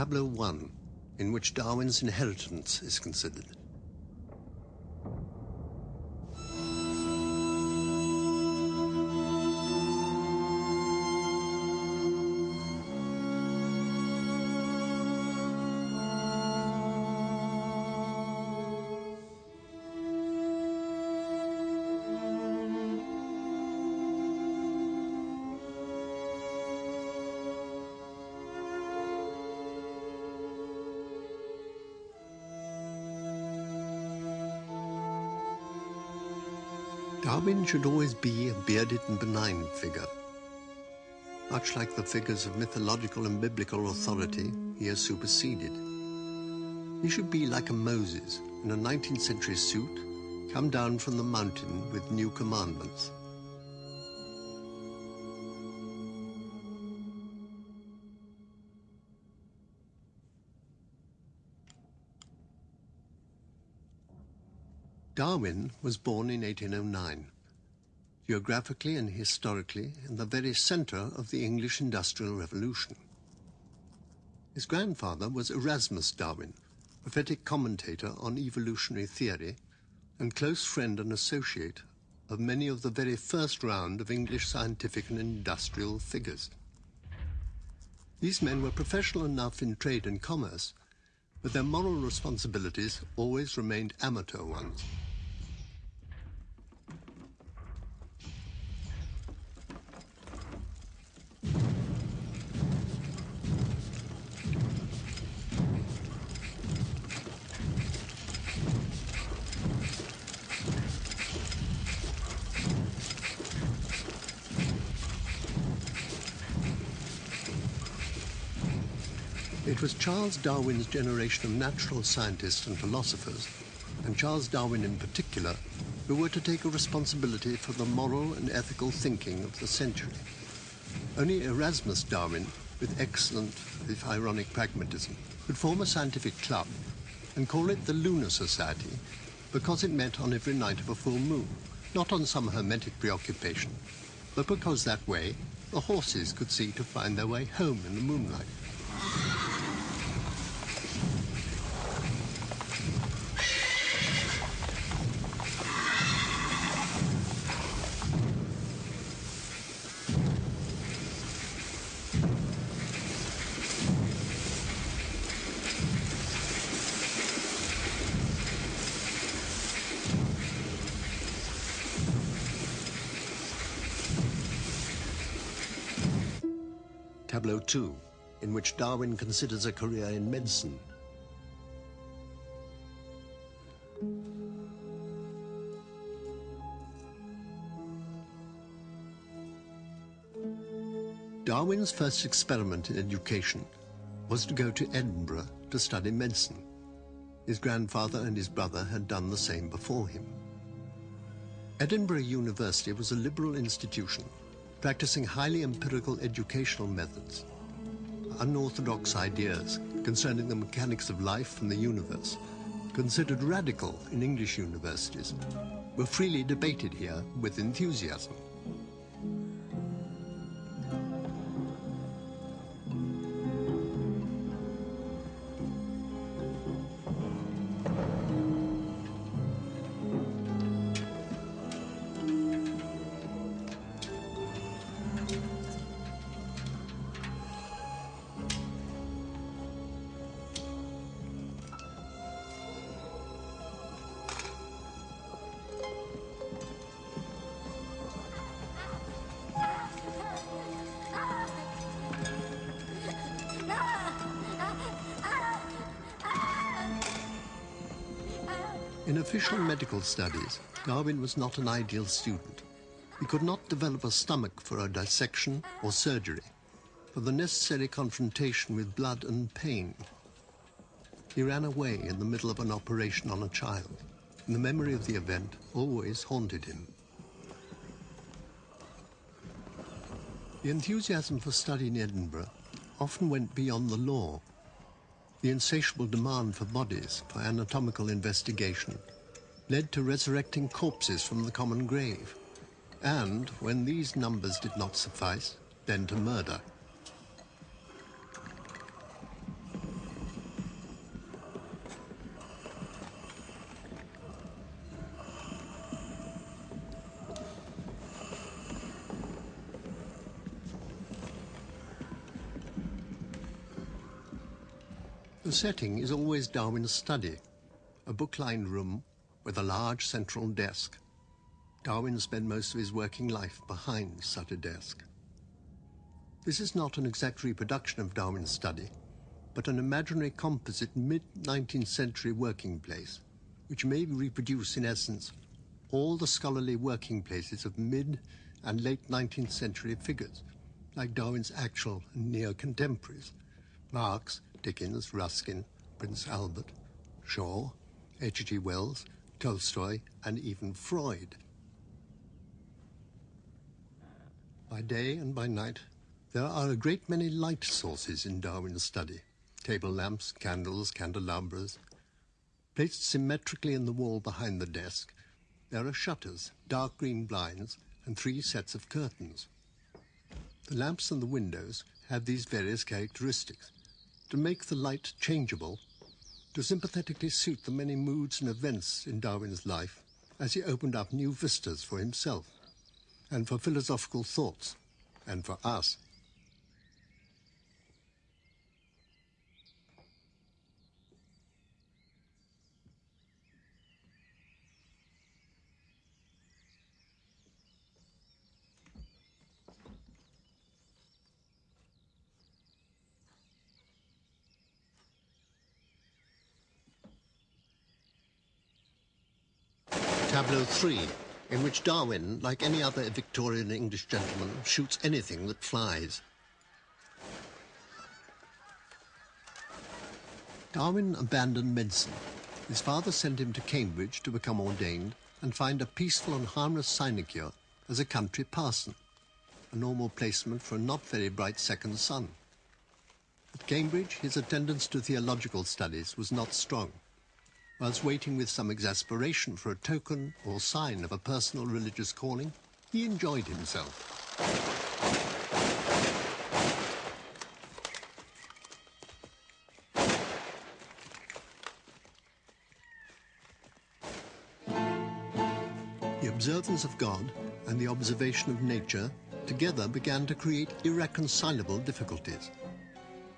Tableau 1, in which Darwin's inheritance is considered. Should always be a bearded and benign figure. Much like the figures of mythological and biblical authority, he has superseded. He should be like a Moses in a 19th century suit, come down from the mountain with new commandments. Darwin was born in 1809, geographically and historically in the very centre of the English Industrial Revolution. His grandfather was Erasmus Darwin, prophetic commentator on evolutionary theory and close friend and associate of many of the very first round of English scientific and industrial figures. These men were professional enough in trade and commerce, but their moral responsibilities always remained amateur ones. It was Charles Darwin's generation of natural scientists and philosophers, and Charles Darwin in particular, who were to take a responsibility for the moral and ethical thinking of the century. Only Erasmus Darwin, with excellent, if ironic pragmatism, could form a scientific club and call it the Lunar Society because it met on every night of a full moon, not on some hermetic preoccupation, but because that way the horses could see to find their way home in the moonlight. Tableau 2, in which Darwin considers a career in medicine. Darwin's first experiment in education was to go to Edinburgh to study medicine. His grandfather and his brother had done the same before him. Edinburgh University was a liberal institution practicing highly empirical educational methods. Unorthodox ideas concerning the mechanics of life and the universe, considered radical in English universities, were freely debated here with enthusiasm. Medical studies, Darwin was not an ideal student. He could not develop a stomach for a dissection or surgery, for the necessary confrontation with blood and pain. He ran away in the middle of an operation on a child, and the memory of the event always haunted him. The enthusiasm for study in Edinburgh often went beyond the law the insatiable demand for bodies for anatomical investigation led to resurrecting corpses from the common grave, and, when these numbers did not suffice, then to murder. The setting is always Darwin's study, a book-lined room with a large central desk. Darwin spent most of his working life behind such a desk. This is not an exact reproduction of Darwin's study, but an imaginary composite mid-19th century working place, which may reproduce in essence all the scholarly working places of mid and late 19th century figures, like Darwin's actual near contemporaries, Marx, Dickens, Ruskin, Prince Albert, Shaw, H.G. Wells, Tolstoy, and even Freud. By day and by night, there are a great many light sources in Darwin's study. Table lamps, candles, candelabras. Placed symmetrically in the wall behind the desk, there are shutters, dark green blinds, and three sets of curtains. The lamps and the windows have these various characteristics. To make the light changeable, to sympathetically suit the many moods and events in Darwin's life as he opened up new vistas for himself, and for philosophical thoughts, and for us. Tableau 3, in which Darwin, like any other Victorian English gentleman, shoots anything that flies. Darwin abandoned medicine. His father sent him to Cambridge to become ordained and find a peaceful and harmless sinecure as a country parson, a normal placement for a not very bright second son. At Cambridge, his attendance to theological studies was not strong whilst waiting with some exasperation for a token or sign of a personal religious calling, he enjoyed himself. The observance of God and the observation of nature together began to create irreconcilable difficulties.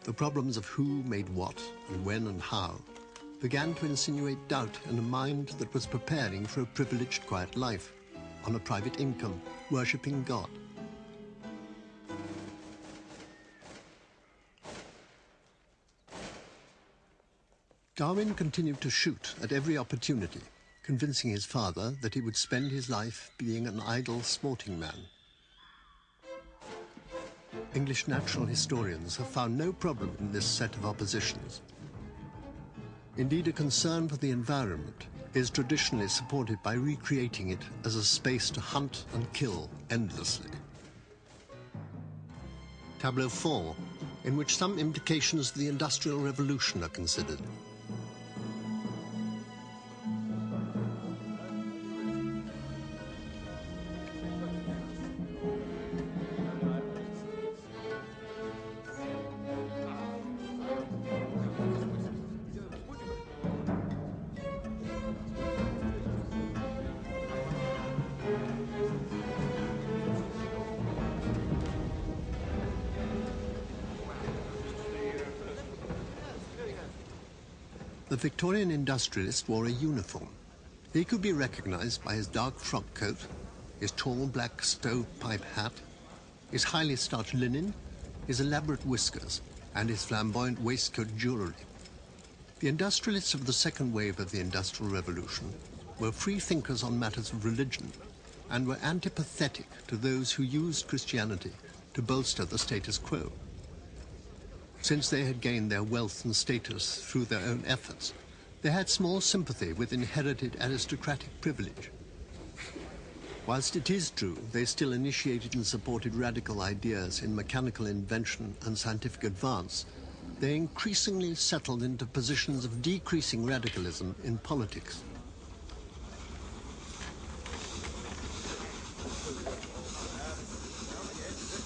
The problems of who made what and when and how began to insinuate doubt in a mind that was preparing for a privileged quiet life, on a private income, worshipping God. Darwin continued to shoot at every opportunity, convincing his father that he would spend his life being an idle sporting man. English natural historians have found no problem in this set of oppositions. Indeed, a concern for the environment is traditionally supported by recreating it as a space to hunt and kill endlessly. Tableau 4, in which some implications of the Industrial Revolution are considered. Industrialist wore a uniform. He could be recognized by his dark frock coat, his tall black stovepipe hat, his highly starched linen, his elaborate whiskers, and his flamboyant waistcoat jewelry. The industrialists of the second wave of the Industrial Revolution were free thinkers on matters of religion and were antipathetic to those who used Christianity to bolster the status quo since they had gained their wealth and status through their own efforts, they had small sympathy with inherited aristocratic privilege. Whilst it is true they still initiated and supported radical ideas in mechanical invention and scientific advance, they increasingly settled into positions of decreasing radicalism in politics.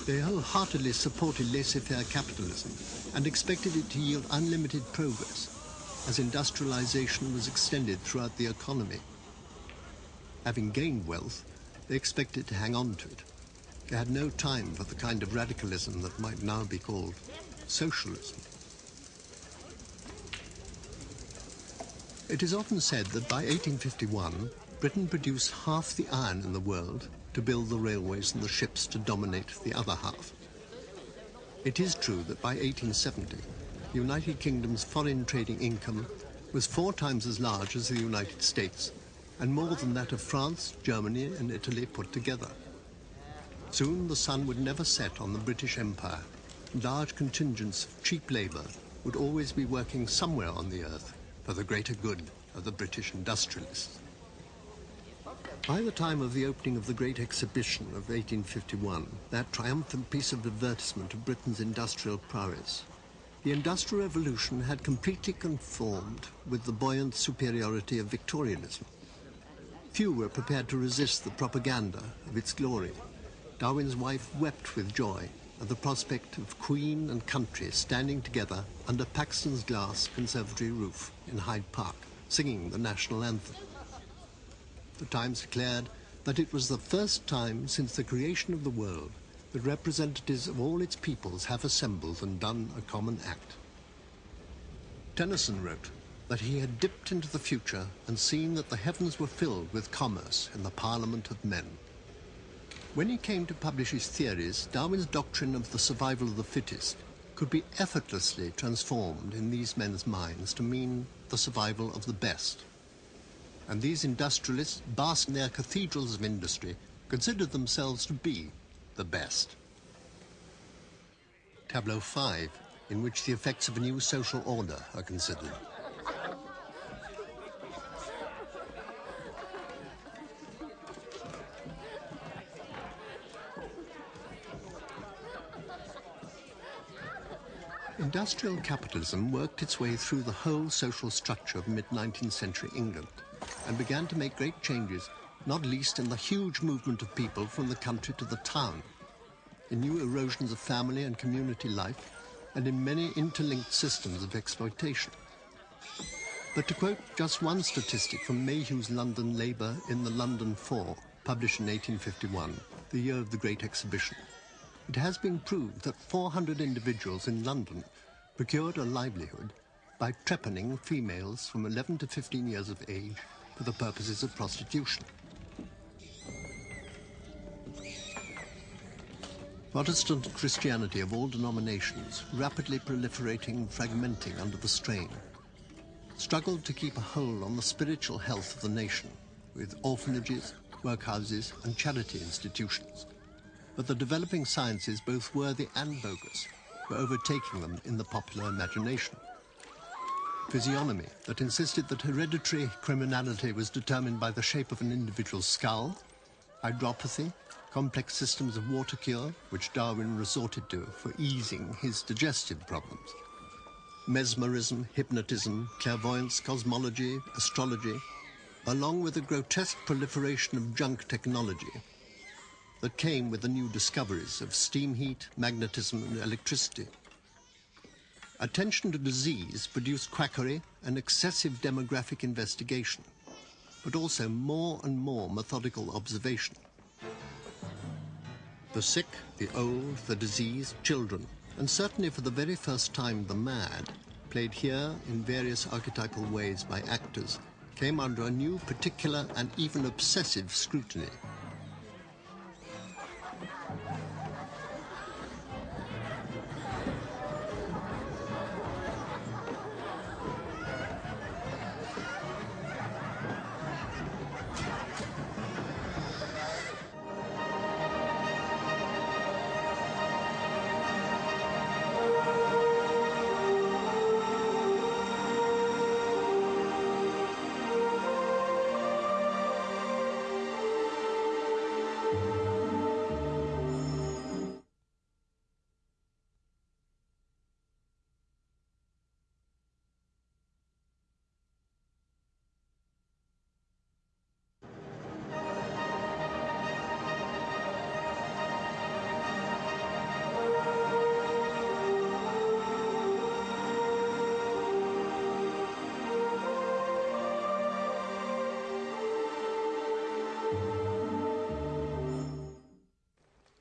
They wholeheartedly supported laissez-faire capitalism and expected it to yield unlimited progress as industrialization was extended throughout the economy. Having gained wealth, they expected to hang on to it. They had no time for the kind of radicalism that might now be called socialism. It is often said that by 1851, Britain produced half the iron in the world to build the railways and the ships to dominate the other half. It is true that by 1870, the United Kingdom's foreign trading income was four times as large as the United States and more than that of France, Germany and Italy put together. Soon the sun would never set on the British Empire. Large contingents of cheap labour would always be working somewhere on the earth for the greater good of the British industrialists. By the time of the opening of the Great Exhibition of 1851, that triumphant piece of advertisement of Britain's industrial prowess, the Industrial Revolution had completely conformed with the buoyant superiority of Victorianism. Few were prepared to resist the propaganda of its glory. Darwin's wife wept with joy at the prospect of Queen and country standing together under Paxton's glass conservatory roof in Hyde Park, singing the national anthem. The Times declared that it was the first time since the creation of the world that representatives of all its peoples have assembled and done a common act. Tennyson wrote that he had dipped into the future and seen that the heavens were filled with commerce in the parliament of men. When he came to publish his theories, Darwin's doctrine of the survival of the fittest could be effortlessly transformed in these men's minds to mean the survival of the best. And these industrialists, basked in their cathedrals of industry, considered themselves to be the best. Tableau 5, in which the effects of a new social order are considered. Industrial capitalism worked its way through the whole social structure of mid-19th century England and began to make great changes, not least in the huge movement of people from the country to the town, in new erosions of family and community life, and in many interlinked systems of exploitation. But to quote just one statistic from Mayhew's London Labour in the London Poor, published in 1851, the year of the Great Exhibition, it has been proved that 400 individuals in London procured a livelihood by trepanning females from 11 to 15 years of age for the purposes of prostitution. Protestant Christianity of all denominations, rapidly proliferating and fragmenting under the strain, struggled to keep a hold on the spiritual health of the nation with orphanages, workhouses and charity institutions but the developing sciences, both worthy and bogus, were overtaking them in the popular imagination. Physiognomy, that insisted that hereditary criminality was determined by the shape of an individual's skull, hydropathy, complex systems of water cure, which Darwin resorted to for easing his digestive problems, mesmerism, hypnotism, clairvoyance, cosmology, astrology, along with the grotesque proliferation of junk technology, that came with the new discoveries of steam heat, magnetism and electricity. Attention to disease produced quackery and excessive demographic investigation, but also more and more methodical observation. The sick, the old, the diseased, children, and certainly for the very first time the mad, played here in various archetypal ways by actors, came under a new particular and even obsessive scrutiny.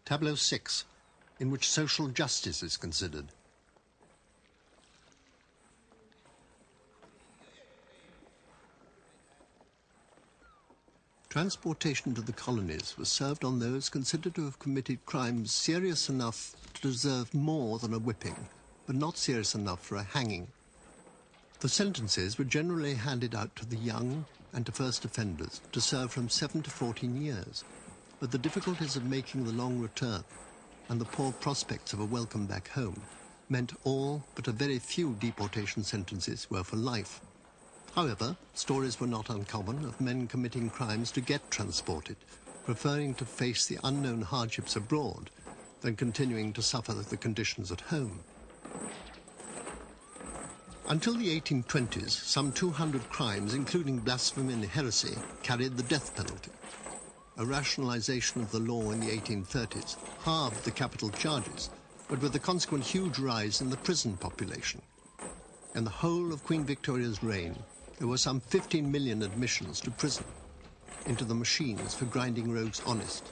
Tableau 6, in which social justice is considered. Transportation to the colonies was served on those considered to have committed crimes serious enough to deserve more than a whipping, but not serious enough for a hanging. The sentences were generally handed out to the young and to first offenders to serve from 7 to 14 years, but the difficulties of making the long return and the poor prospects of a welcome back home meant all but a very few deportation sentences were for life. However, stories were not uncommon of men committing crimes to get transported, preferring to face the unknown hardships abroad than continuing to suffer the conditions at home. Until the 1820s, some 200 crimes, including blasphemy and heresy, carried the death penalty. A rationalization of the law in the 1830s halved the capital charges, but with the consequent huge rise in the prison population. In the whole of Queen Victoria's reign, there were some 15 million admissions to prison, into the machines for grinding rogues honest.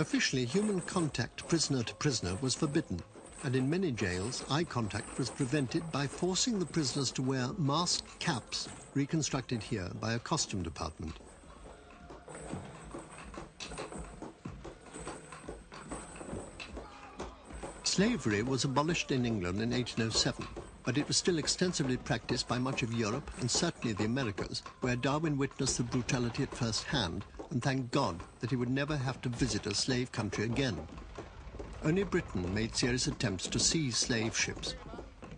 Officially, human contact prisoner to prisoner was forbidden, and in many jails, eye contact was prevented by forcing the prisoners to wear masked caps reconstructed here by a costume department. Slavery was abolished in England in 1807 but it was still extensively practiced by much of Europe and certainly the Americas, where Darwin witnessed the brutality at first hand and thanked God that he would never have to visit a slave country again. Only Britain made serious attempts to seize slave ships,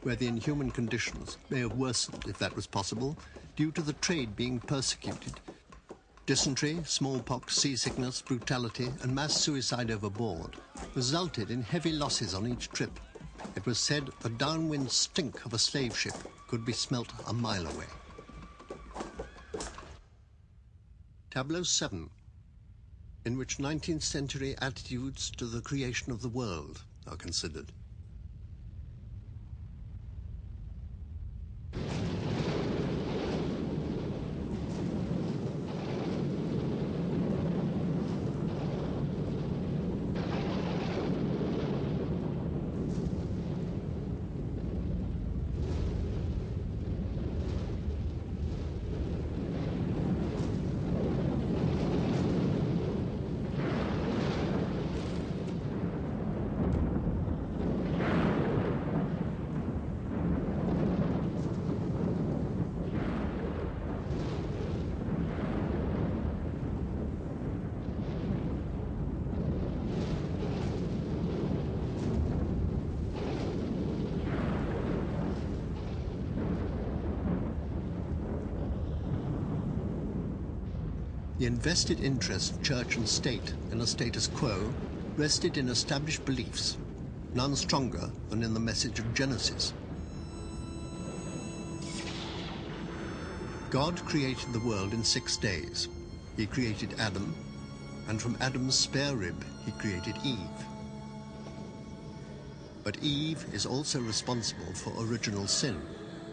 where the inhuman conditions may have worsened, if that was possible, due to the trade being persecuted. Dysentery, smallpox, seasickness, brutality, and mass suicide overboard resulted in heavy losses on each trip it was said the downwind stink of a slave ship could be smelt a mile away. Tableau 7, in which 19th century attitudes to the creation of the world are considered. The invested interest of church and state in a status quo rested in established beliefs, none stronger than in the message of Genesis. God created the world in six days. He created Adam, and from Adam's spare rib he created Eve. But Eve is also responsible for original sin,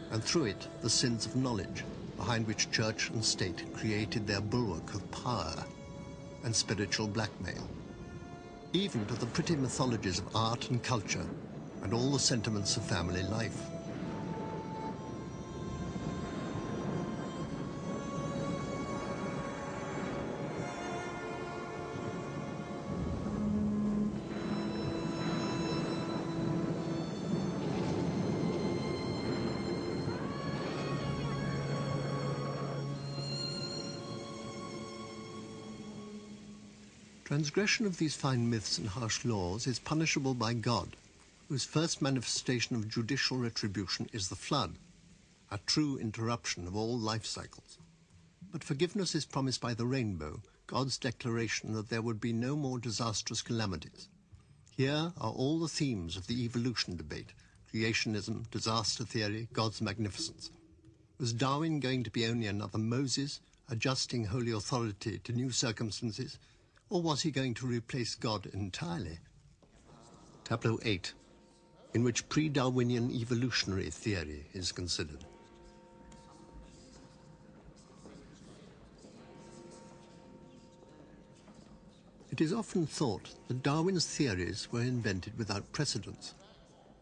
and through it the sins of knowledge behind which church and state created their bulwark of power and spiritual blackmail. Even to the pretty mythologies of art and culture and all the sentiments of family life. Transgression of these fine myths and harsh laws is punishable by God, whose first manifestation of judicial retribution is the flood, a true interruption of all life cycles. But forgiveness is promised by the rainbow, God's declaration that there would be no more disastrous calamities. Here are all the themes of the evolution debate, creationism, disaster theory, God's magnificence. Was Darwin going to be only another Moses, adjusting holy authority to new circumstances, or was he going to replace God entirely? Tableau 8, in which pre-Darwinian evolutionary theory is considered. It is often thought that Darwin's theories were invented without precedence,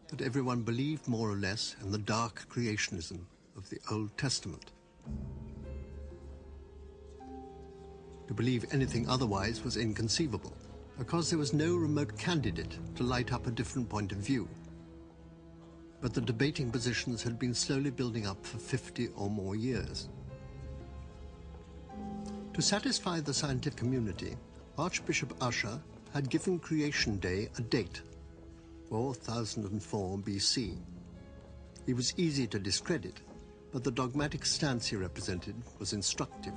that everyone believed more or less in the dark creationism of the Old Testament. To believe anything otherwise was inconceivable, because there was no remote candidate to light up a different point of view. But the debating positions had been slowly building up for 50 or more years. To satisfy the scientific community, Archbishop Ussher had given Creation Day a date, 4004 BC. He was easy to discredit, but the dogmatic stance he represented was instructive.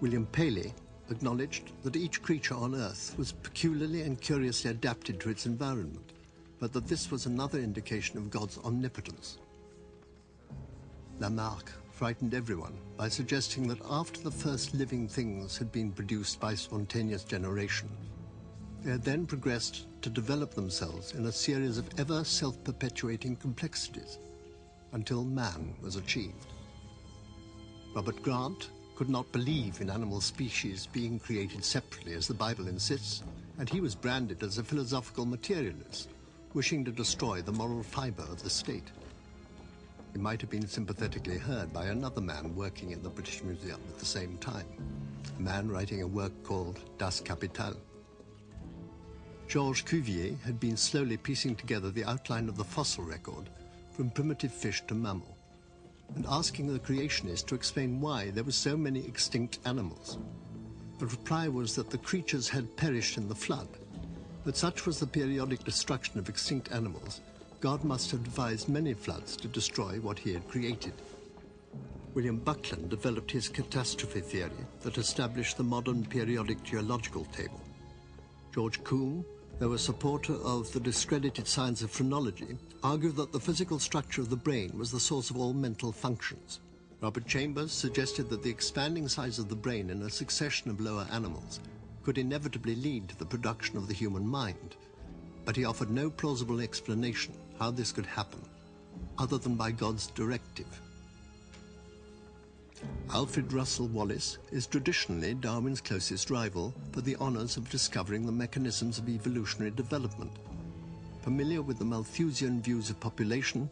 William Paley acknowledged that each creature on Earth was peculiarly and curiously adapted to its environment, but that this was another indication of God's omnipotence. Lamarck frightened everyone by suggesting that after the first living things had been produced by spontaneous generation, they had then progressed to develop themselves in a series of ever self-perpetuating complexities until man was achieved. Robert Grant could not believe in animal species being created separately as the Bible insists, and he was branded as a philosophical materialist, wishing to destroy the moral fiber of the state. He might have been sympathetically heard by another man working in the British Museum at the same time, a man writing a work called Das Kapital. Georges Cuvier had been slowly piecing together the outline of the fossil record from primitive fish to mammal, and asking the creationist to explain why there were so many extinct animals. The reply was that the creatures had perished in the flood, but such was the periodic destruction of extinct animals God must have devised many floods to destroy what he had created. William Buckland developed his catastrophe theory that established the modern periodic geological table. George Combe, though a supporter of the discredited science of phrenology, argued that the physical structure of the brain was the source of all mental functions. Robert Chambers suggested that the expanding size of the brain in a succession of lower animals could inevitably lead to the production of the human mind, but he offered no plausible explanation how this could happen, other than by God's directive. Alfred Russel Wallace is traditionally Darwin's closest rival for the honors of discovering the mechanisms of evolutionary development. Familiar with the Malthusian views of population,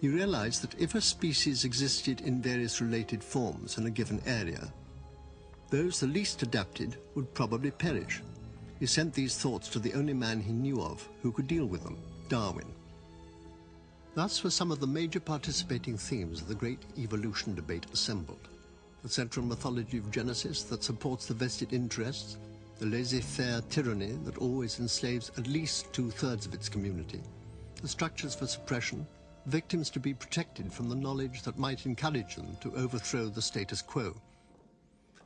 he realized that if a species existed in various related forms in a given area, those the least adapted would probably perish. He sent these thoughts to the only man he knew of who could deal with them, Darwin. Thus were some of the major participating themes of the great evolution debate assembled. The central mythology of Genesis that supports the vested interests, the laissez-faire tyranny that always enslaves at least two-thirds of its community, the structures for suppression, victims to be protected from the knowledge that might encourage them to overthrow the status quo,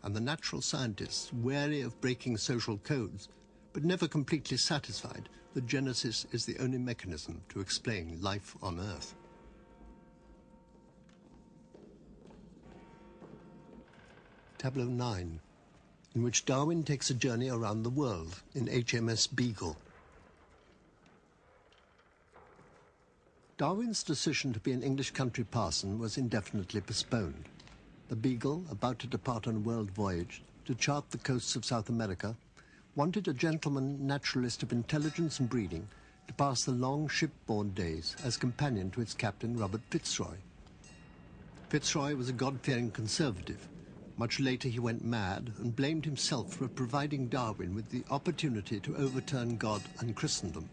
and the natural scientists wary of breaking social codes, but never completely satisfied that Genesis is the only mechanism to explain life on Earth. Tableau 9, in which Darwin takes a journey around the world in HMS Beagle. Darwin's decision to be an English country parson was indefinitely postponed. The Beagle, about to depart on a world voyage to chart the coasts of South America, wanted a gentleman naturalist of intelligence and breeding to pass the long shipboard days as companion to its captain, Robert Fitzroy. Fitzroy was a God-fearing conservative. Much later he went mad and blamed himself for providing Darwin with the opportunity to overturn God and Christendom.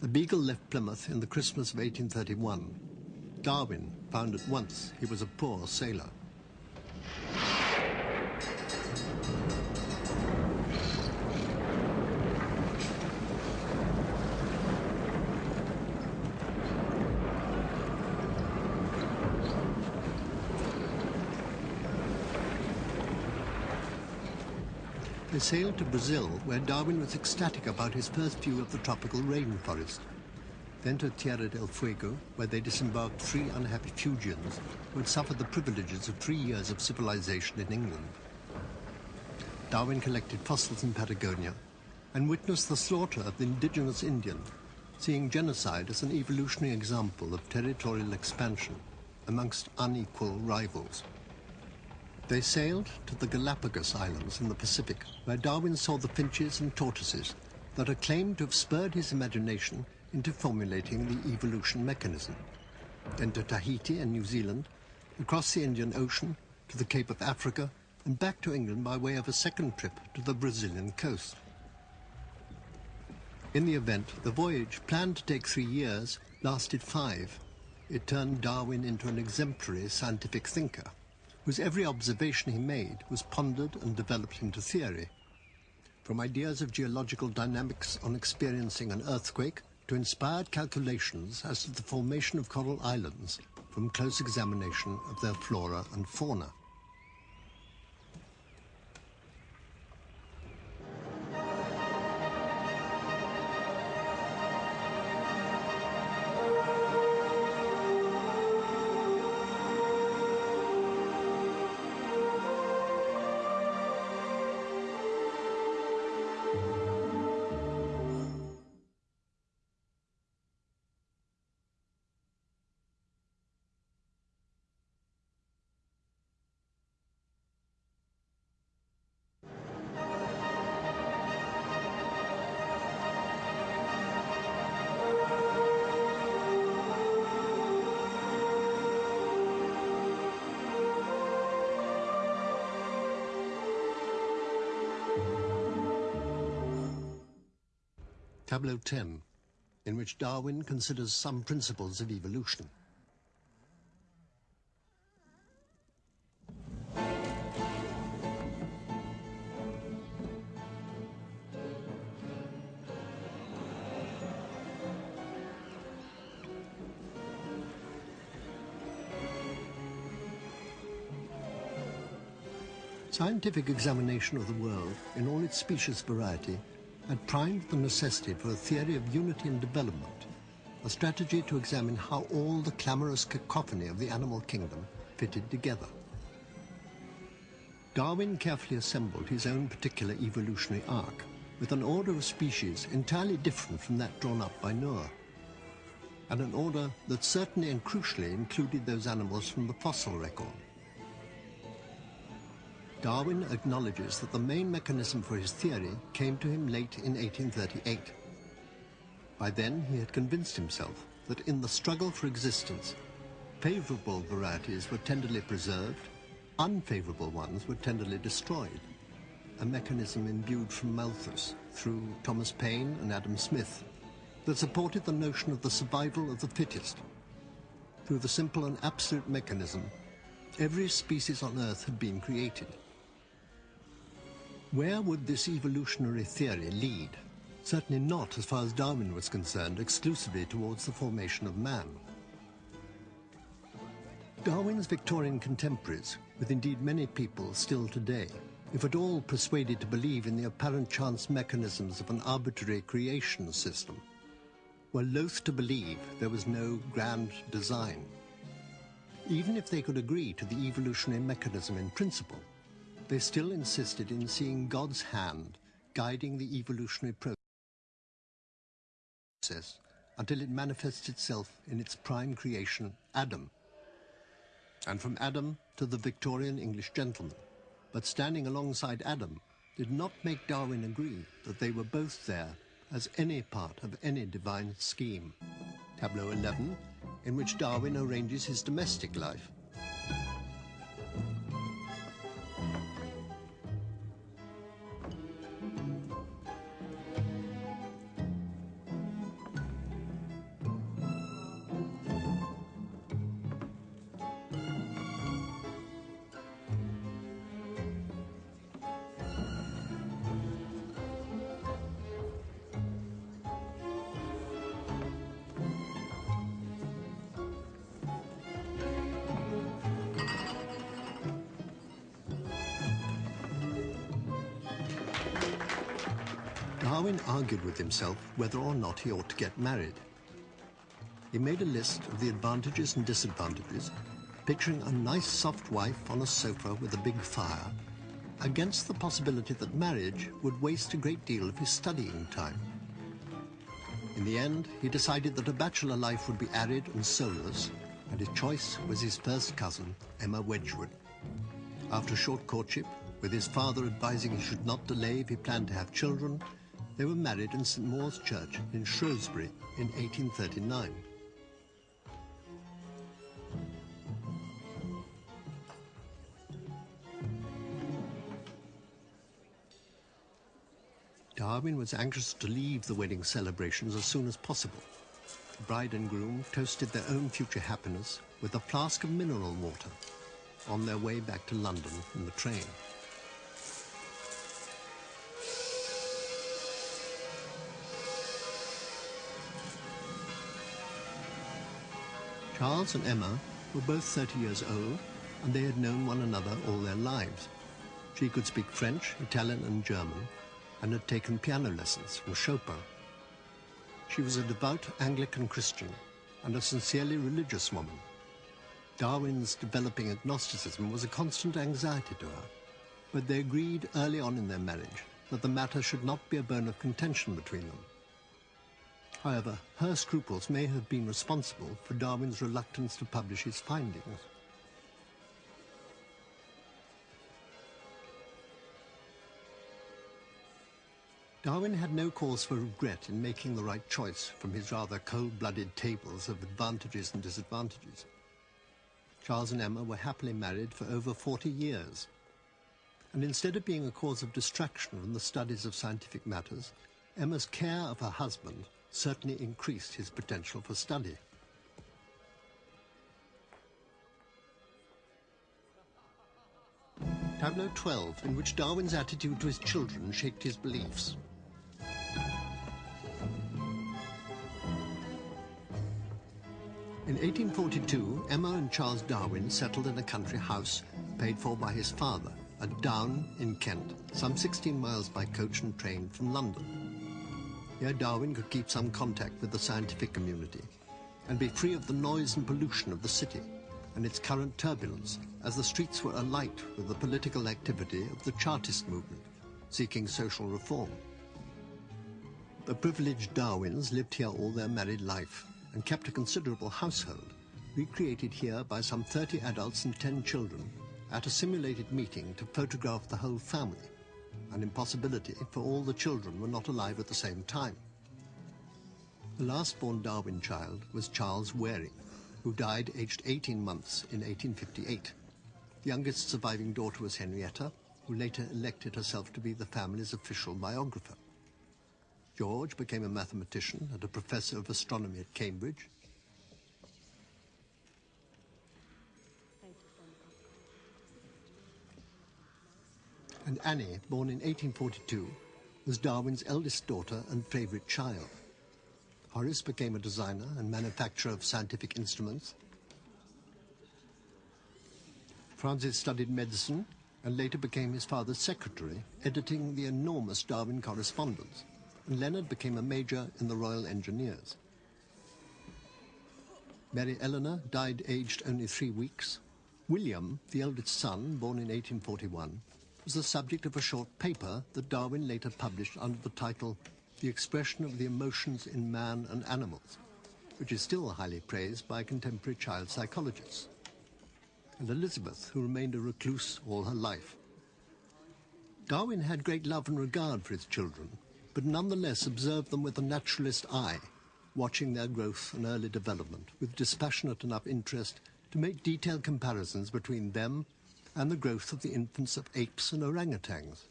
The Beagle left Plymouth in the Christmas of 1831. Darwin found at once he was a poor sailor. They sailed to Brazil, where Darwin was ecstatic about his first view of the tropical rainforest. Then to Tierra del Fuego, where they disembarked three unhappy Fuegians who had suffered the privileges of three years of civilization in England. Darwin collected fossils in Patagonia and witnessed the slaughter of the indigenous Indian, seeing genocide as an evolutionary example of territorial expansion amongst unequal rivals. They sailed to the Galapagos Islands in the Pacific, where Darwin saw the finches and tortoises that are claimed to have spurred his imagination into formulating the evolution mechanism. Then to Tahiti and New Zealand, across the Indian Ocean, to the Cape of Africa, and back to England by way of a second trip to the Brazilian coast. In the event, the voyage, planned to take three years, lasted five. It turned Darwin into an exemplary scientific thinker, whose every observation he made was pondered and developed into theory. From ideas of geological dynamics on experiencing an earthquake to inspired calculations as to the formation of coral islands from close examination of their flora and fauna. Tableau 10, in which Darwin considers some principles of evolution. Scientific examination of the world in all its species variety had primed the necessity for a theory of unity and development, a strategy to examine how all the clamorous cacophony of the animal kingdom fitted together. Darwin carefully assembled his own particular evolutionary arc, with an order of species entirely different from that drawn up by Noah, and an order that certainly and crucially included those animals from the fossil record. Darwin acknowledges that the main mechanism for his theory came to him late in 1838. By then, he had convinced himself that in the struggle for existence, favorable varieties were tenderly preserved, unfavorable ones were tenderly destroyed, a mechanism imbued from Malthus through Thomas Paine and Adam Smith that supported the notion of the survival of the fittest. Through the simple and absolute mechanism, every species on Earth had been created. Where would this evolutionary theory lead? Certainly not, as far as Darwin was concerned, exclusively towards the formation of man. Darwin's Victorian contemporaries, with indeed many people still today, if at all persuaded to believe in the apparent chance mechanisms of an arbitrary creation system, were loath to believe there was no grand design. Even if they could agree to the evolutionary mechanism in principle, they still insisted in seeing God's hand guiding the evolutionary process until it manifests itself in its prime creation, Adam. And from Adam to the Victorian English gentleman. But standing alongside Adam did not make Darwin agree that they were both there as any part of any divine scheme. Tableau 11, in which Darwin arranges his domestic life with himself whether or not he ought to get married. He made a list of the advantages and disadvantages, picturing a nice soft wife on a sofa with a big fire, against the possibility that marriage would waste a great deal of his studying time. In the end, he decided that a bachelor life would be arid and soulless, and his choice was his first cousin, Emma Wedgwood. After a short courtship, with his father advising he should not delay if he planned to have children, they were married in St Maur's Church in Shrewsbury in 1839. Darwin was anxious to leave the wedding celebrations as soon as possible. The bride and groom toasted their own future happiness with a flask of mineral water on their way back to London in the train. Charles and Emma were both 30 years old, and they had known one another all their lives. She could speak French, Italian, and German, and had taken piano lessons from Chopin. She was a devout Anglican Christian and a sincerely religious woman. Darwin's developing agnosticism was a constant anxiety to her, but they agreed early on in their marriage that the matter should not be a bone of contention between them. However, her scruples may have been responsible for Darwin's reluctance to publish his findings. Darwin had no cause for regret in making the right choice from his rather cold-blooded tables of advantages and disadvantages. Charles and Emma were happily married for over 40 years. And instead of being a cause of distraction from the studies of scientific matters, Emma's care of her husband certainly increased his potential for study. Tableau 12, in which Darwin's attitude to his children shaped his beliefs. In 1842, Emma and Charles Darwin settled in a country house paid for by his father at Down in Kent, some 16 miles by coach and train from London. Here Darwin could keep some contact with the scientific community and be free of the noise and pollution of the city and its current turbulence as the streets were alight with the political activity of the Chartist movement, seeking social reform. The privileged Darwins lived here all their married life and kept a considerable household, recreated here by some 30 adults and 10 children at a simulated meeting to photograph the whole family, an impossibility for all the children were not alive at the same time. The last born Darwin child was Charles Waring, who died aged 18 months in 1858. The youngest surviving daughter was Henrietta, who later elected herself to be the family's official biographer. George became a mathematician and a professor of astronomy at Cambridge. And Annie, born in 1842, was Darwin's eldest daughter and favorite child. Horace became a designer and manufacturer of scientific instruments. Francis studied medicine and later became his father's secretary, editing the enormous Darwin correspondence and Leonard became a major in the Royal Engineers. Mary Eleanor died aged only three weeks. William, the eldest son, born in 1841, was the subject of a short paper that Darwin later published under the title The Expression of the Emotions in Man and Animals, which is still highly praised by contemporary child psychologists. And Elizabeth, who remained a recluse all her life. Darwin had great love and regard for his children, but nonetheless observed them with a naturalist eye, watching their growth and early development with dispassionate enough interest to make detailed comparisons between them and the growth of the infants of apes and orangutans.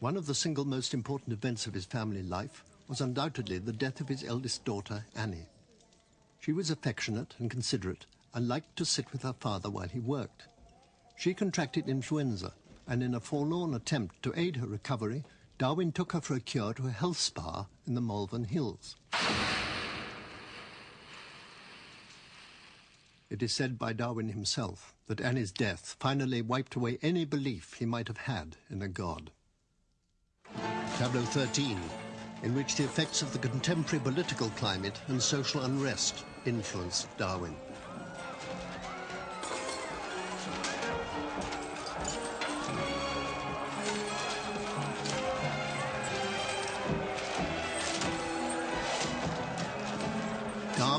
One of the single most important events of his family life was undoubtedly the death of his eldest daughter, Annie. She was affectionate and considerate and liked to sit with her father while he worked. She contracted influenza, and in a forlorn attempt to aid her recovery, Darwin took her for a cure to a health spa in the Malvern Hills. It is said by Darwin himself that Annie's death finally wiped away any belief he might have had in a god. Tableau 13, in which the effects of the contemporary political climate and social unrest influenced Darwin.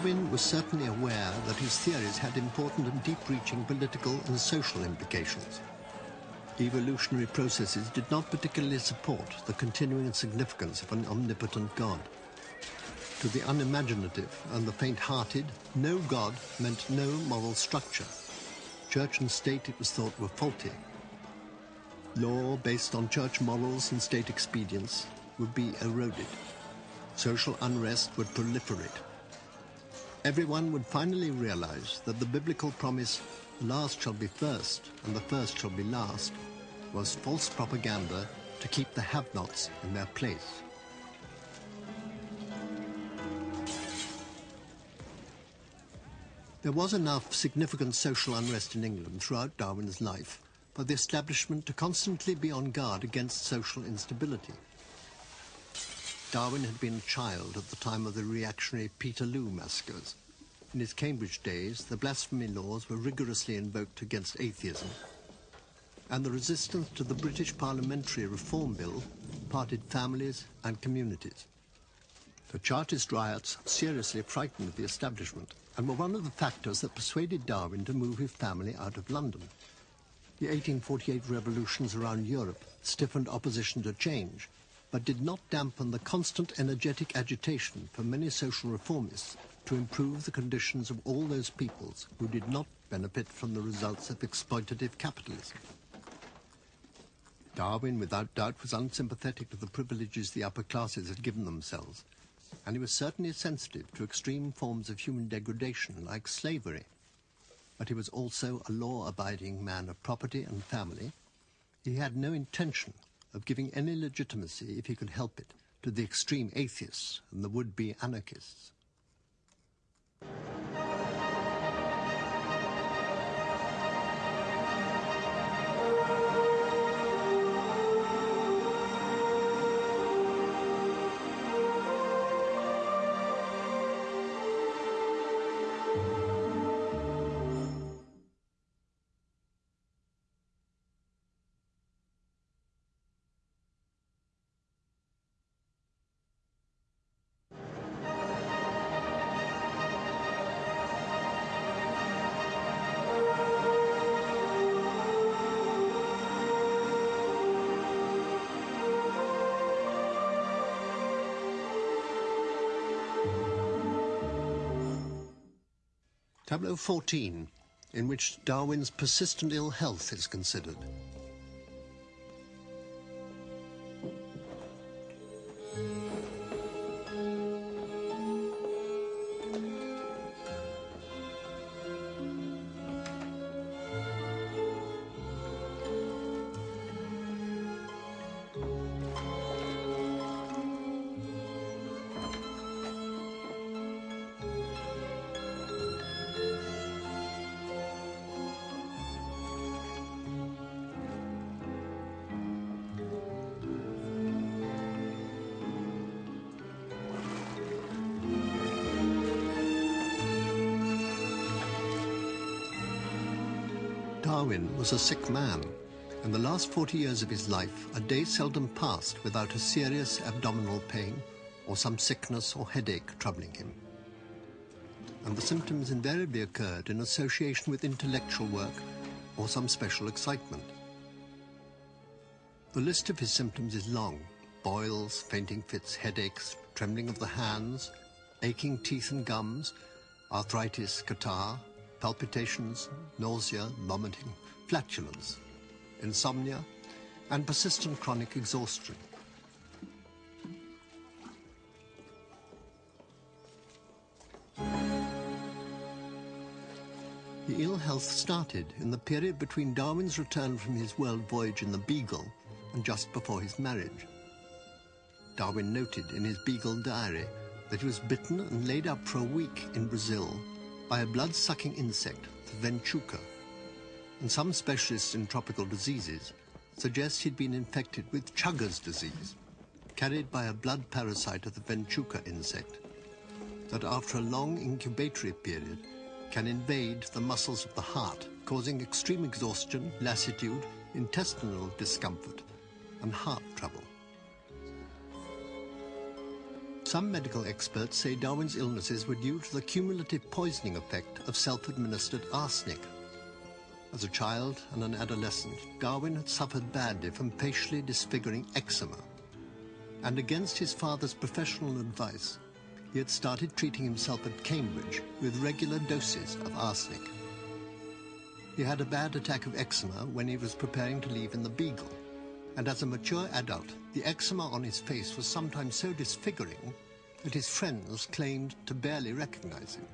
Darwin was certainly aware that his theories had important and deep-reaching political and social implications. Evolutionary processes did not particularly support the continuing significance of an omnipotent God. To the unimaginative and the faint-hearted, no God meant no moral structure. Church and state, it was thought, were faulty. Law based on church morals and state expedience would be eroded. Social unrest would proliferate. Everyone would finally realize that the biblical promise, last shall be first and the first shall be last, was false propaganda to keep the have-nots in their place. There was enough significant social unrest in England throughout Darwin's life for the establishment to constantly be on guard against social instability. Darwin had been a child at the time of the reactionary Peterloo massacres. In his Cambridge days, the blasphemy laws were rigorously invoked against atheism, and the resistance to the British Parliamentary Reform Bill parted families and communities. The Chartist riots seriously frightened the establishment and were one of the factors that persuaded Darwin to move his family out of London. The 1848 revolutions around Europe stiffened opposition to change, but did not dampen the constant energetic agitation for many social reformists to improve the conditions of all those peoples who did not benefit from the results of exploitative capitalism. Darwin, without doubt, was unsympathetic to the privileges the upper classes had given themselves, and he was certainly sensitive to extreme forms of human degradation like slavery. But he was also a law-abiding man of property and family. He had no intention of giving any legitimacy, if he could help it, to the extreme atheists and the would-be anarchists. Tableau 14, in which Darwin's persistent ill health is considered. Was a sick man. In the last 40 years of his life, a day seldom passed without a serious abdominal pain or some sickness or headache troubling him. And the symptoms invariably occurred in association with intellectual work or some special excitement. The list of his symptoms is long. Boils, fainting fits, headaches, trembling of the hands, aching teeth and gums, arthritis, catarrh, palpitations, nausea, vomiting, flatulence, insomnia, and persistent chronic exhaustion. The ill health started in the period between Darwin's return from his world voyage in the Beagle and just before his marriage. Darwin noted in his Beagle diary that he was bitten and laid up for a week in Brazil by a blood-sucking insect, the venchuca. And some specialists in tropical diseases suggest he'd been infected with Chagas' disease, carried by a blood parasite of the venchuca insect, that after a long incubatory period can invade the muscles of the heart, causing extreme exhaustion, lassitude, intestinal discomfort, and heart trouble. Some medical experts say Darwin's illnesses were due to the cumulative poisoning effect of self-administered arsenic. As a child and an adolescent, Darwin had suffered badly from facially disfiguring eczema. And against his father's professional advice, he had started treating himself at Cambridge with regular doses of arsenic. He had a bad attack of eczema when he was preparing to leave in the Beagle and as a mature adult, the eczema on his face was sometimes so disfiguring that his friends claimed to barely recognize him.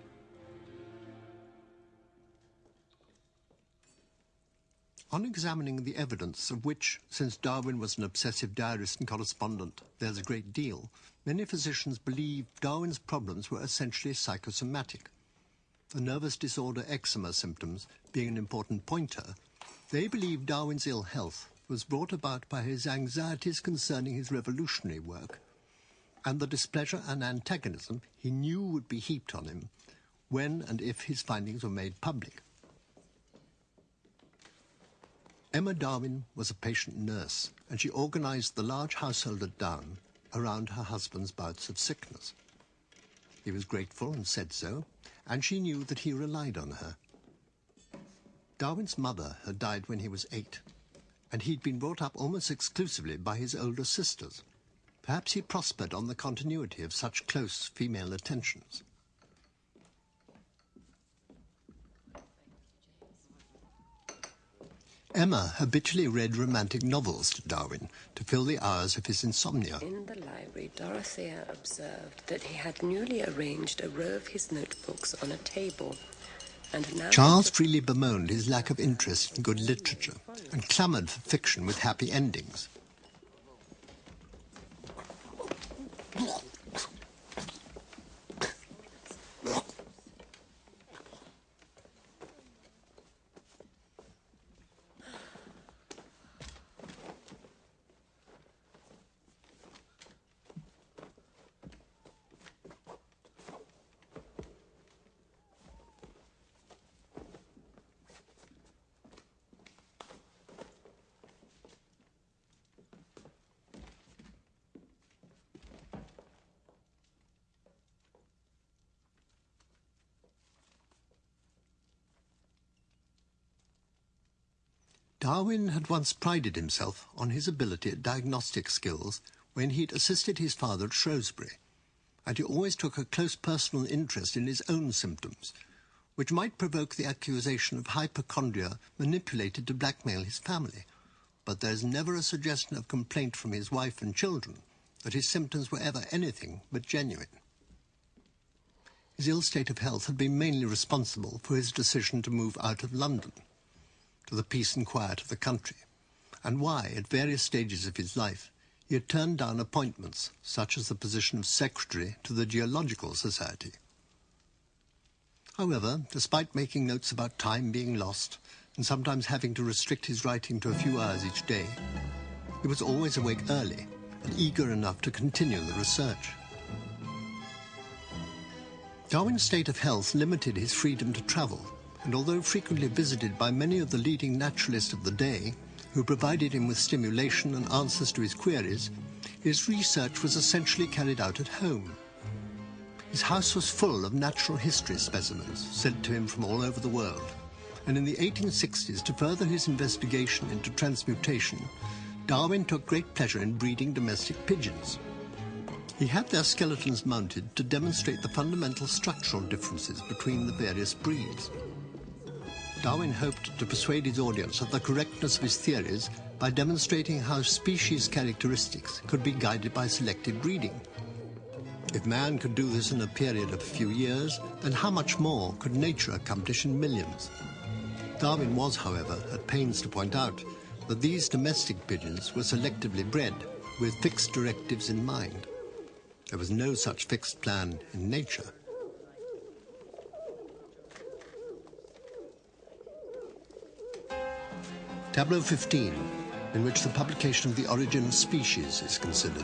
On examining the evidence, of which, since Darwin was an obsessive diarist and correspondent, there's a great deal, many physicians believe Darwin's problems were essentially psychosomatic. The nervous disorder eczema symptoms being an important pointer, they believe Darwin's ill health was brought about by his anxieties concerning his revolutionary work and the displeasure and antagonism he knew would be heaped on him when and if his findings were made public. Emma Darwin was a patient nurse, and she organized the large household at Down around her husband's bouts of sickness. He was grateful and said so, and she knew that he relied on her. Darwin's mother had died when he was eight, and he'd been brought up almost exclusively by his older sisters. Perhaps he prospered on the continuity of such close female attentions. Emma habitually read romantic novels to Darwin to fill the hours of his insomnia. In the library, Dorothea observed that he had newly arranged a row of his notebooks on a table. And now Charles freely bemoaned his lack of interest in good literature and clamoured for fiction with happy endings. Darwin had once prided himself on his ability at diagnostic skills when he'd assisted his father at Shrewsbury, and he always took a close personal interest in his own symptoms, which might provoke the accusation of hypochondria manipulated to blackmail his family. But there is never a suggestion of complaint from his wife and children that his symptoms were ever anything but genuine. His ill state of health had been mainly responsible for his decision to move out of London to the peace and quiet of the country, and why, at various stages of his life, he had turned down appointments, such as the position of secretary to the Geological Society. However, despite making notes about time being lost, and sometimes having to restrict his writing to a few hours each day, he was always awake early and eager enough to continue the research. Darwin's state of health limited his freedom to travel, and although frequently visited by many of the leading naturalists of the day, who provided him with stimulation and answers to his queries, his research was essentially carried out at home. His house was full of natural history specimens sent to him from all over the world, and in the 1860s, to further his investigation into transmutation, Darwin took great pleasure in breeding domestic pigeons. He had their skeletons mounted to demonstrate the fundamental structural differences between the various breeds. Darwin hoped to persuade his audience of the correctness of his theories by demonstrating how species characteristics could be guided by selective breeding. If man could do this in a period of a few years, then how much more could nature accomplish in millions? Darwin was, however, at pains to point out that these domestic pigeons were selectively bred with fixed directives in mind. There was no such fixed plan in nature. Tableau 15, in which the publication of the origin of species is considered.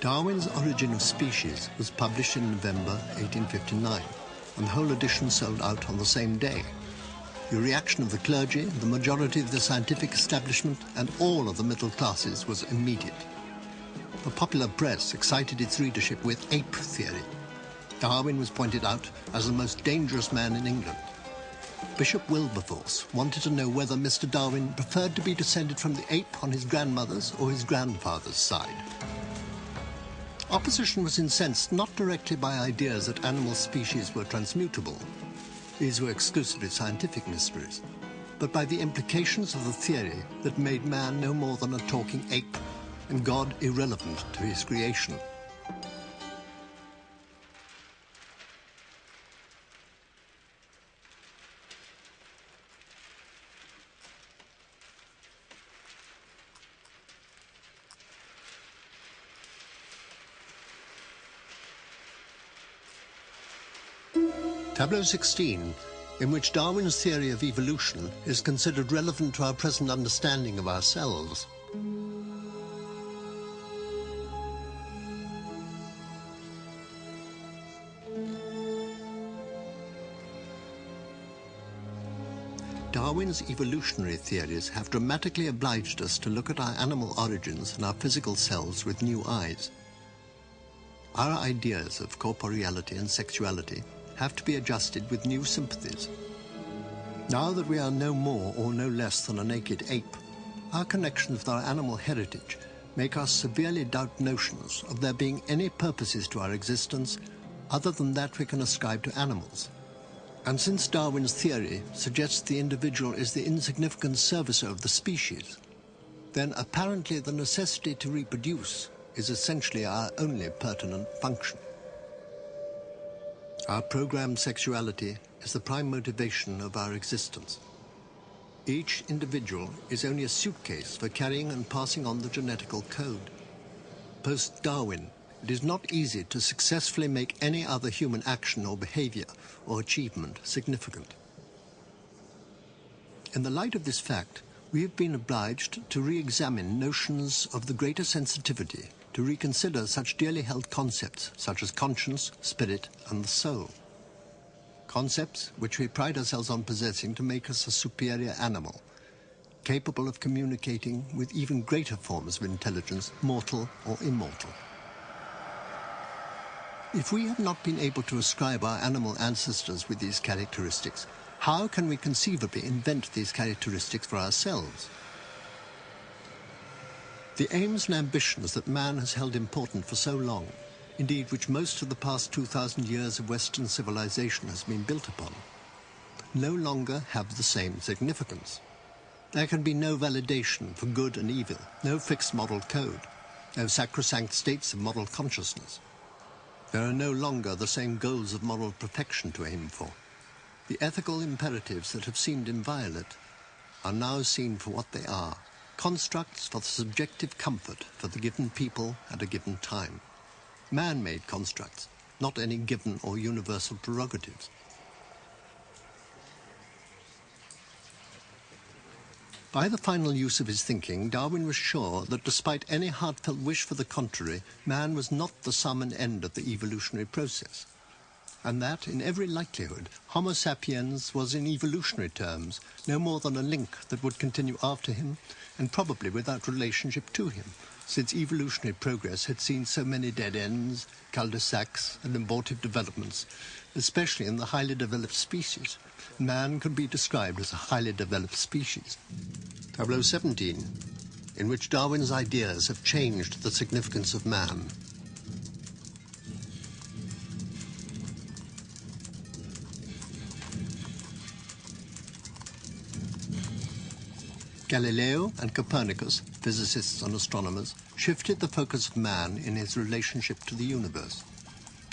Darwin's Origin of Species was published in November 1859, and the whole edition sold out on the same day. The reaction of the clergy, the majority of the scientific establishment, and all of the middle classes was immediate. The popular press excited its readership with ape theory. Darwin was pointed out as the most dangerous man in England. Bishop Wilberforce wanted to know whether Mr. Darwin preferred to be descended from the ape on his grandmother's or his grandfather's side. Opposition was incensed not directly by ideas that animal species were transmutable. These were exclusively scientific mysteries but by the implications of the theory that made man no more than a talking ape and God irrelevant to his creation. Tableau 16 in which Darwin's theory of evolution is considered relevant to our present understanding of ourselves. Darwin's evolutionary theories have dramatically obliged us to look at our animal origins and our physical selves with new eyes. Our ideas of corporeality and sexuality have to be adjusted with new sympathies. Now that we are no more or no less than a naked ape, our connections with our animal heritage make us severely doubt notions of there being any purposes to our existence other than that we can ascribe to animals. And since Darwin's theory suggests the individual is the insignificant servicer of the species, then apparently the necessity to reproduce is essentially our only pertinent function. Our programmed sexuality is the prime motivation of our existence. Each individual is only a suitcase for carrying and passing on the genetical code. Post-Darwin, it is not easy to successfully make any other human action or behavior or achievement significant. In the light of this fact, we have been obliged to re-examine notions of the greater sensitivity to reconsider such dearly held concepts such as conscience, spirit, and the soul. Concepts which we pride ourselves on possessing to make us a superior animal, capable of communicating with even greater forms of intelligence, mortal or immortal. If we have not been able to ascribe our animal ancestors with these characteristics, how can we conceivably invent these characteristics for ourselves? The aims and ambitions that man has held important for so long, indeed which most of the past 2,000 years of Western civilization has been built upon, no longer have the same significance. There can be no validation for good and evil, no fixed moral code, no sacrosanct states of moral consciousness. There are no longer the same goals of moral perfection to aim for. The ethical imperatives that have seemed inviolate are now seen for what they are, constructs for the subjective comfort for the given people at a given time. Man-made constructs, not any given or universal prerogatives. By the final use of his thinking, Darwin was sure that despite any heartfelt wish for the contrary, man was not the sum and end of the evolutionary process. And that, in every likelihood, Homo sapiens was in evolutionary terms no more than a link that would continue after him and probably without relationship to him, since evolutionary progress had seen so many dead ends, cul-de-sacs, and abortive developments, especially in the highly developed species. Man could be described as a highly developed species. Tableau 17, in which Darwin's ideas have changed the significance of man. Galileo and Copernicus, physicists and astronomers, shifted the focus of man in his relationship to the universe.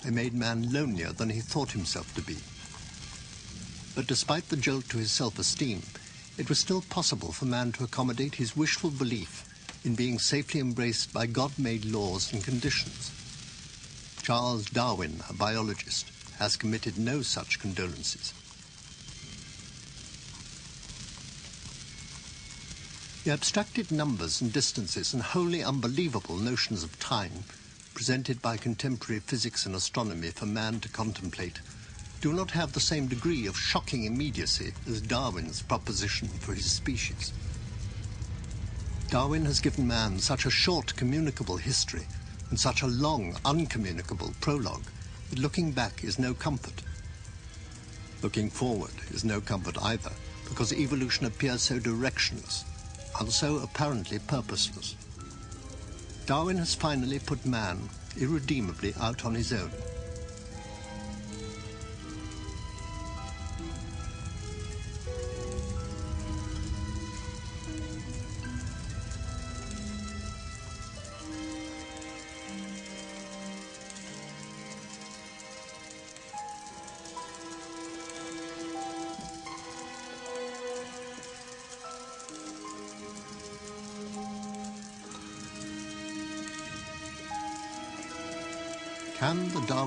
They made man lonelier than he thought himself to be. But despite the jolt to his self-esteem, it was still possible for man to accommodate his wishful belief in being safely embraced by God-made laws and conditions. Charles Darwin, a biologist, has committed no such condolences. The abstracted numbers and distances and wholly unbelievable notions of time presented by contemporary physics and astronomy for man to contemplate do not have the same degree of shocking immediacy as Darwin's proposition for his species. Darwin has given man such a short communicable history and such a long uncommunicable prologue that looking back is no comfort. Looking forward is no comfort either, because evolution appears so directionless and so apparently purposeless. Darwin has finally put man irredeemably out on his own.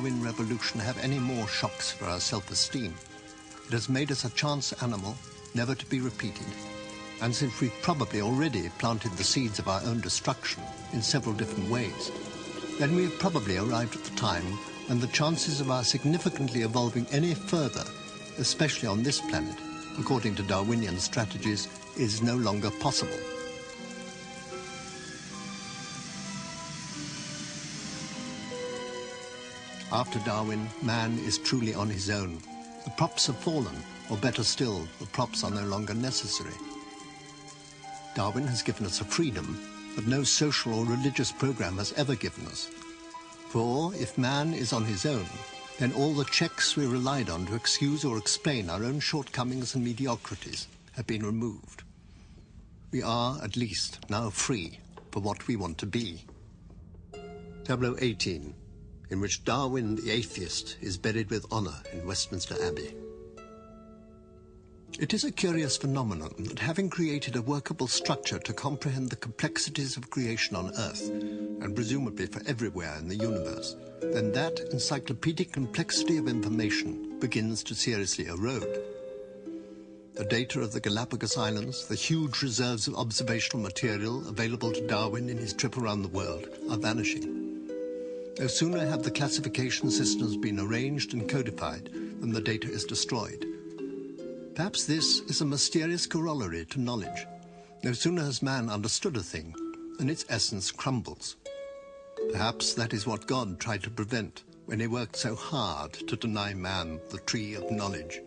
Darwin Revolution have any more shocks for our self-esteem? It has made us a chance animal, never to be repeated. And since we've probably already planted the seeds of our own destruction in several different ways, then we have probably arrived at the time when the chances of our significantly evolving any further, especially on this planet, according to Darwinian strategies, is no longer possible. After Darwin, man is truly on his own. The props have fallen, or better still, the props are no longer necessary. Darwin has given us a freedom that no social or religious program has ever given us. For if man is on his own, then all the checks we relied on to excuse or explain our own shortcomings and mediocrities have been removed. We are, at least, now free for what we want to be. Tableau 18 in which Darwin the atheist is buried with honour in Westminster Abbey. It is a curious phenomenon that having created a workable structure to comprehend the complexities of creation on Earth, and presumably for everywhere in the universe, then that encyclopedic complexity of information begins to seriously erode. The data of the Galapagos Islands, the huge reserves of observational material available to Darwin in his trip around the world, are vanishing. No sooner have the classification systems been arranged and codified than the data is destroyed. Perhaps this is a mysterious corollary to knowledge. No sooner has man understood a thing than its essence crumbles. Perhaps that is what God tried to prevent when he worked so hard to deny man the tree of knowledge.